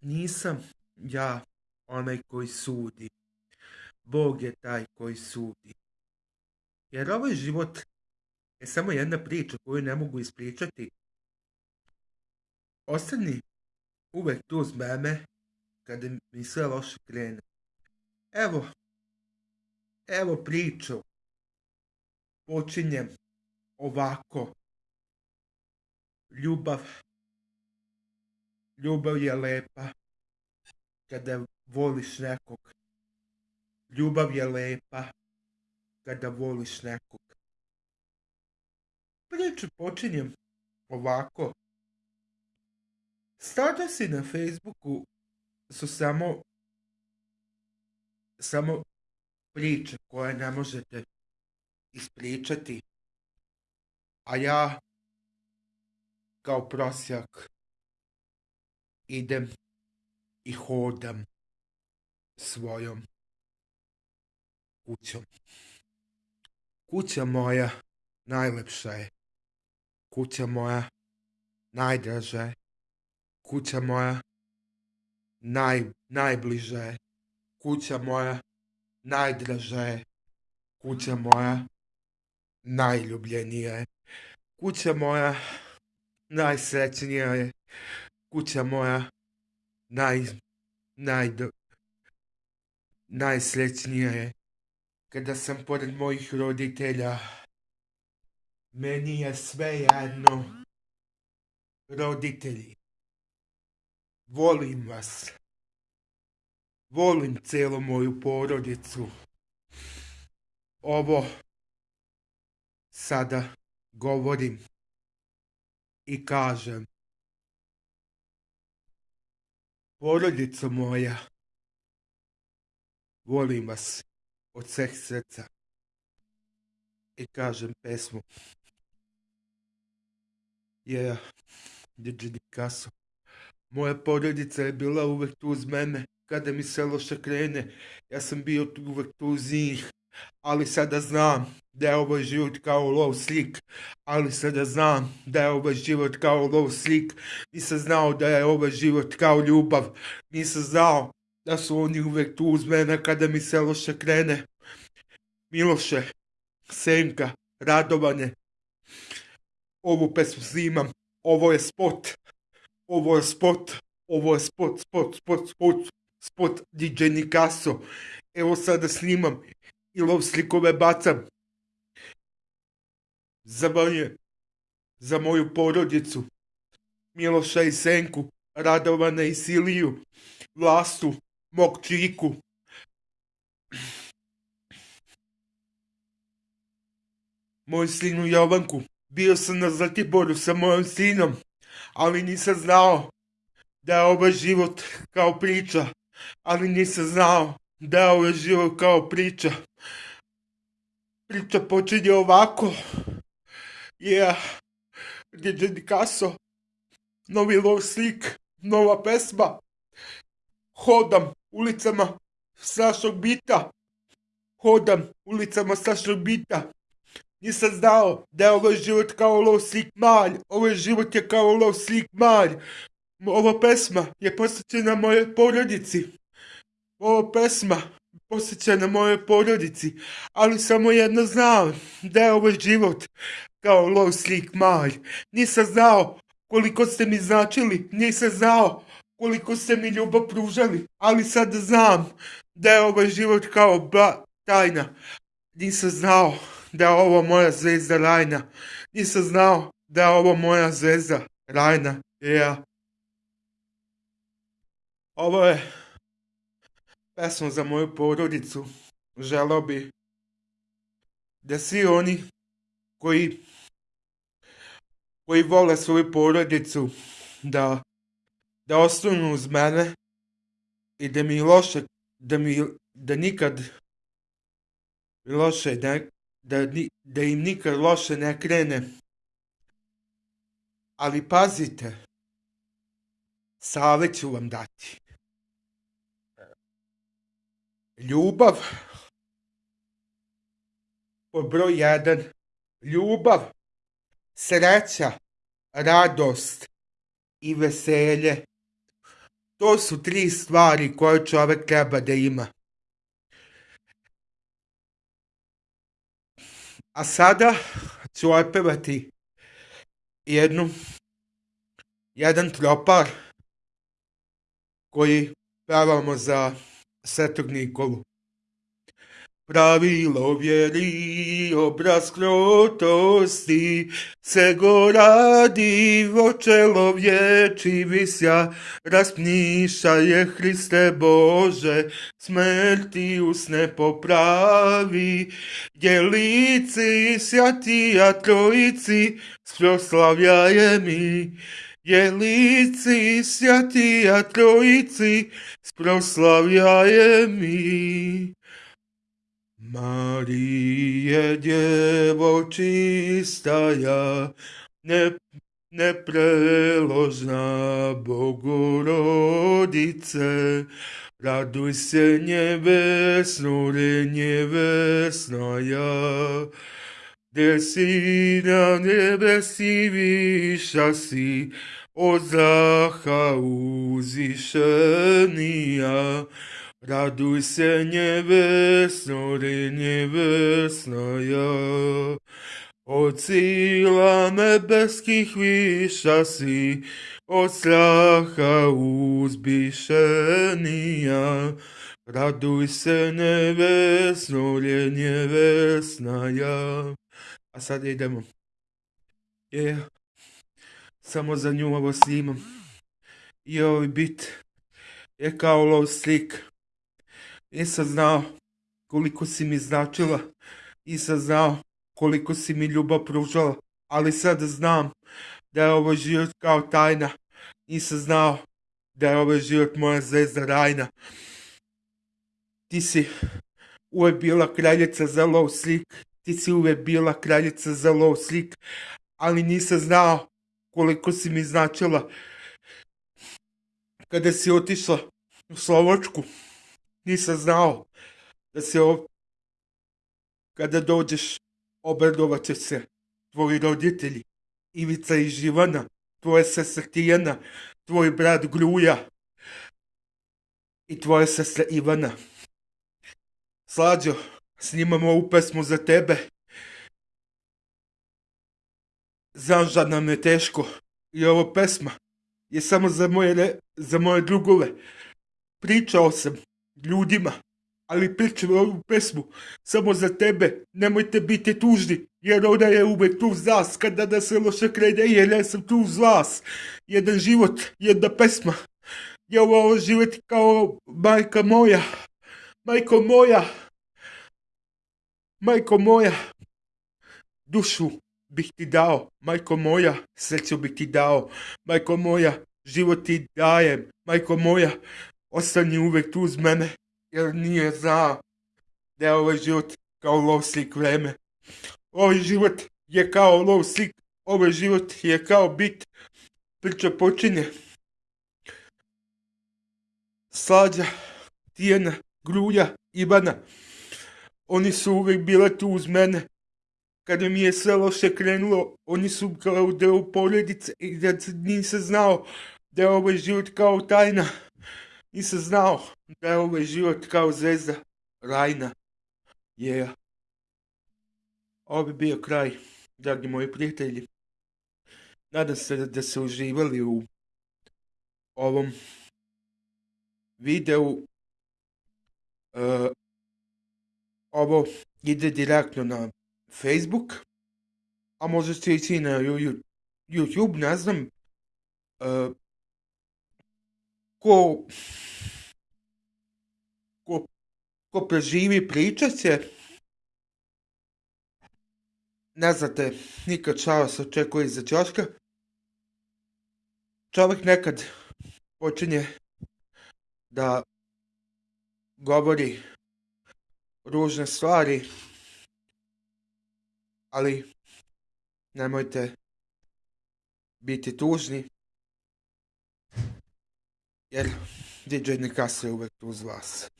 nisam ja onaj koji sudi. Bog je taj koji sudi. Jer ovaj život je samo jedna priča koju ne mogu ispričati. Ostani uvek tu uz mene kada mi sve loše krene. Evo, evo priču. Počinjem ovako. Ljubav. Ljubav je lepa kada voliš nekog. Ljubav je lepa kada voliš nekog. Priču počinjem ovako. Statusi na Facebooku su samo samo priče koje ne možete ispričati. A ja kao prosjak idem i hodam svojom kućom. Kuća moja najlepša je. Kuća moja najdraža je. Kuća moja naj, najbliža je. Kuća moja najdraža je. Kuća moja najljubljenija je. Kuća moja najsrećnija je. Kuća moja naj, naj, najsrećnija je. Kada sam pored mojih roditelja, meni je sve jedno. Roditelji, volim vas. Volim cijelu moju porodicu. Ovo sada govorim i kažem. Porodica moja, volim vas od sveg srca. I kažem pesmu. Yeah, DJ Picasso. Moja porodica je bila uvek tu uz mene. Kada mi se loše krene, ja sam bio tu uvek tu uz njih. Ali sada znam da je ovaj život kao lov slik. Ali sada znam da je ovaj život kao lov slik. Nisam znao da je ovaj život kao ljubav. Nisam znao da su oni uvek tu uz mene kada mi se loše krene. Miloše, Senka, Radovane, ovu pesmu snimam, ovo je spot, ovo je spot, ovo je spot, spot, spot, spot, spot DJ Nikaso. Evo sada snimam i lov slikove bacam. Za moje, za moju porodicu, Miloša i Senku, Radovana i Siliju, Vlastu, mog čiku. Moj sinu Jovanku, bio sam na Zlatiboru sa mojim sinom, ali nisam znao da je ovaj život kao priča, ali nisam znao da je ovaj život kao priča. Priča počinje ovako. Yeah. DJ. Novi lov slik. Nova pesma. Hodam ulicama Sašog Bita. Hodam ulicama Sašog Bita. Nisam znao da je ovaj život kao lov slik malj. Ovaj život je kao lov slik malj. Ova pesma je posvećena mojoj porodici. Ova pesma posvećena mojoj porodici. Ali samo jedno znam da je ovaj život kao lov slik malj. Nisam znao koliko ste mi značili. Nisam znao koliko ste mi ljubav pružali. Ali sad znam da je ovaj život kao ba tajna. Nisam znao da je ovo moja zvezda Rajna. Nisam znao da je ovo moja zvezda Rajna. Yeah. Ovo je pesma za moju porodicu. Želao bi da svi oni koji koji vole svoju porodicu da da ostanu uz mene i da mi loše da mi da nikad loše ne, da, da im nikad loše ne krene. Ali pazite, savjet ću vam dati. Ljubav, pod broj jedan, ljubav, sreća, radost i veselje. To su tri stvari koje čovjek treba da ima. A sada ću opevati jednu, jedan tropar koji pevamo za Svetog Nikolu. Pravilo vjeri, obraz krotosti, se go radi vočelo vječi visja, raspniša je Hriste Bože, smrti usne popravi, djelici sjatija trojici, sproslavljaje mi. Jelici, Sviatí a Trojici, sproslavia mi. Marie, Devo čistá, ne, nepreložná Bogorodice, raduj se nebesnore, nevesná ja. Kde si na nebesi výša si, od zracha uzvišenia. Raduj se nebesno, re nebesnaja. Od síla nebeských výša si, od stracha uzbíšenia. Raduj se nebesno, re nebesnaja. A sad idemo. Je, samo za nju ovo snimam. I ovaj bit je kao lov slik. Nisam znao koliko si mi značila, nisam znao koliko si mi ljubav pružala, ali sad znam da je ovo život kao tajna. Nisam znao da je ovo život moja zvezda rajna. Ti si uvek bila kraljica za lov slik, ti si uvek bila kraljica za lov slik, ali nisam znao koliko si mi značila kada si otišla u Slovačku nisam znao da se ov... kada dođeš obradovat će se tvoji roditelji, Ivica i Živana, tvoja sestra Tijana, tvoj brat Gruja i tvoja sestra Ivana. Slađo, snimamo ovu pesmu za tebe. Znam nam je teško i ovo pesma je samo za moje, za moje drugove. Pričao sam ljudima, ali pričam ovu pesmu samo za tebe, nemojte biti tužni, jer ona je uvek tu uz nas, kada da se loše krene, jer ja sam tu uz vas. Jedan život, jedna pesma, je ovo život kao majka moja, majko moja, majko moja, dušu bih ti dao, majko moja, sreću bih ti dao, majko moja, život ti dajem, majko moja, ostani uvek tu uz mene, jer nije znao da je ovaj život kao lov slik vreme. Ovaj život je kao lov slik, ovaj život je kao bit, priča počinje. Slađa, Tijena, Grulja, Ivana, oni su uvek bile tu uz mene. Kada mi je sve loše krenulo, oni su kao deo porodice i da nisam znao da je ovaj život kao tajna. Nisam znao da je ovaj život kao zvezda rajna. Je. Yeah. Ovo bi bio kraj, dragi moji prijatelji. Nadam se da ste uživali u ovom videu. Ovo ide direktno na Facebook, a možete ići na YouTube, ne znam. Uh, ko, ko, ko preživi pričat će, ne znate, nikad šao se očekuje iza ćoška. Čovjek nekad počinje da govori ružne stvari, ali nemojte biti tužni, jer DJ Nikasa je uvek uz vas.